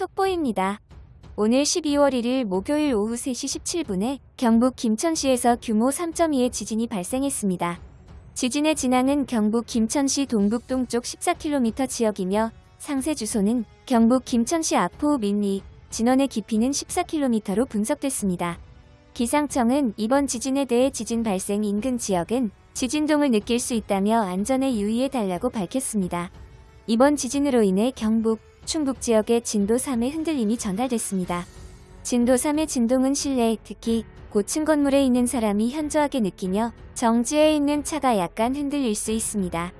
속보입니다. 오늘 12월 1일 목요일 오후 3시 17분에 경북 김천시에서 규모 3.2의 지진이 발생했습니다. 지진의 진앙은 경북 김천시 동북 동쪽 14km 지역이며 상세 주소는 경북 김천시 아포 민리, 진원의 깊이는 14km로 분석됐습니다. 기상청은 이번 지진에 대해 지진 발생 인근 지역은 지진동을 느낄 수 있다며 안전에 유의해달라고 밝혔습니다. 이번 지진으로 인해 경북, 충북 지역에 진도 3의 흔들림이 전달됐습니다. 진도 3의 진동은 실내, 특히 고층 건물에 있는 사람이 현저하게 느끼며 정지해 있는 차가 약간 흔들릴 수 있습니다.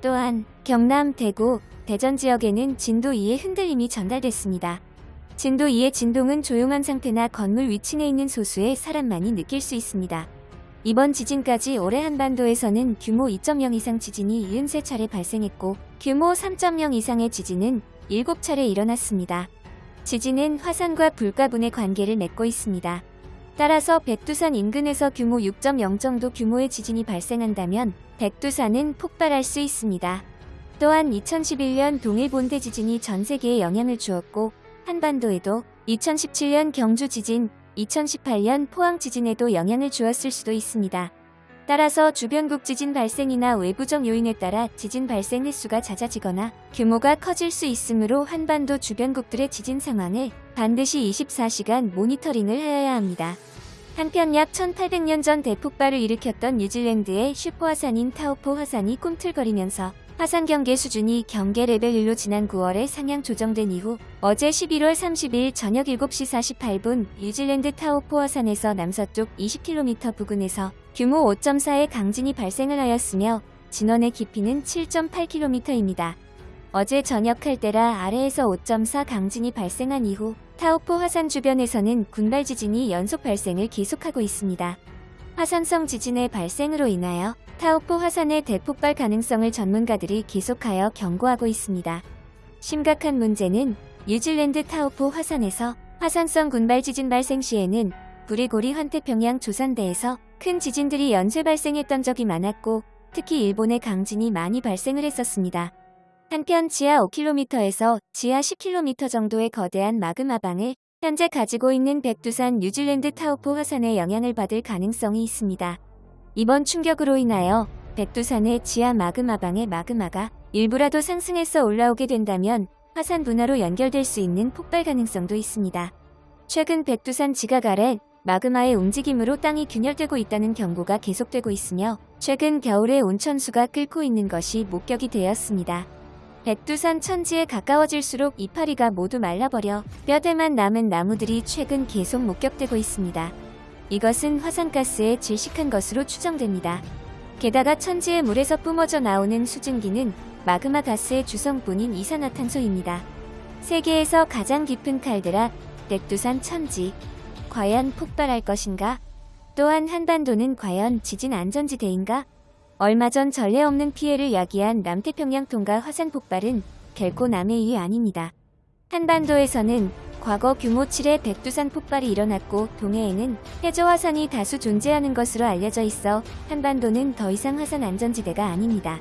또한 경남, 대구, 대전 지역에는 진도 2의 흔들림이 전달됐습니다. 진도 2의 진동은 조용한 상태나 건물 위층에 있는 소수의 사람만이 느낄 수 있습니다. 이번 지진까지 올해 한반도에서는 규모 2.0 이상 지진이 73차례 발생했고 규모 3.0 이상의 지진은 7차례 일어났습니다. 지진은 화산과 불가분의 관계를 맺고 있습니다. 따라서 백두산 인근에서 규모 6.0 정도 규모의 지진이 발생한다면 백두산은 폭발할 수 있습니다. 또한 2011년 동일 본대 지진이 전 세계에 영향을 주었고 한반도에도 2017년 경주 지진, 2018년 포항 지진에도 영향을 주었을 수도 있습니다. 따라서 주변국 지진 발생이나 외부적 요인에 따라 지진 발생 횟수가 잦아지거나 규모가 커질 수 있으므로 한반도 주변국들의 지진 상황을 반드시 24시간 모니터링을 하여야 합니다. 한편 약 1800년 전 대폭발을 일으켰던 뉴질랜드의 슈퍼화산인 타우포 화산이 꿈틀거리면서 화산 경계 수준이 경계 레벨 1로 지난 9월에 상향 조정된 이후 어제 11월 30일 저녁 7시 48분 뉴질랜드 타우포 화산에서 남서쪽 20km 부근에서 규모 5.4의 강진이 발생을 하였으며 진원의 깊이는 7.8km입니다. 어제 저녁 칼데라 아래에서 5.4 강진이 발생한 이후 타우포 화산 주변에서는 군발 지진이 연속 발생을 계속하고 있습니다. 화산성 지진의 발생으로 인하여 타오포 화산의 대폭발 가능성을 전문가들이 계속하여 경고하고 있습니다. 심각한 문제는 뉴질랜드 타오포 화산에서 화산성 군발 지진 발생 시에는 브리고리 환태평양 조산대에서 큰 지진들이 연쇄 발생했던 적이 많았고 특히 일본의 강진이 많이 발생을 했었습니다. 한편 지하 5km에서 지하 10km 정도의 거대한 마그마방을 현재 가지고 있는 백두산 뉴질랜드 타오포 화산의 영향을 받을 가능성이 있습니다. 이번 충격으로 인하여 백두산의 지하 마그마방의 마그마가 일부라도 상승해서 올라오게 된다면 화산 분화로 연결될 수 있는 폭발 가능성도 있습니다. 최근 백두산 지각 아래 마그마의 움직임으로 땅이 균열되고 있다는 경고가 계속되고 있으며 최근 겨울에 온천수가 끓고 있는 것이 목격이 되었습니다. 백두산 천지에 가까워질수록 이파리가 모두 말라버려 뼈대만 남은 나무들이 최근 계속 목격되고 있습니다. 이것은 화산가스에 질식한 것으로 추정됩니다. 게다가 천지의 물에서 뿜어져 나오는 수증기는 마그마 가스의 주성분인 이산화탄소입니다. 세계에서 가장 깊은 칼데라, 백두산 천지. 과연 폭발할 것인가? 또한 한반도는 과연 지진 안전지대인가? 얼마 전 전례 없는 피해를 야기한 남태평양 통과 화산 폭발은 결코 남의 일이 아닙니다. 한반도에서는 과거 규모 7의 백두산 폭발이 일어났고 동해에는 해저 화산이 다수 존재하는 것으로 알려져 있어 한반도는 더 이상 화산 안전지대가 아닙니다.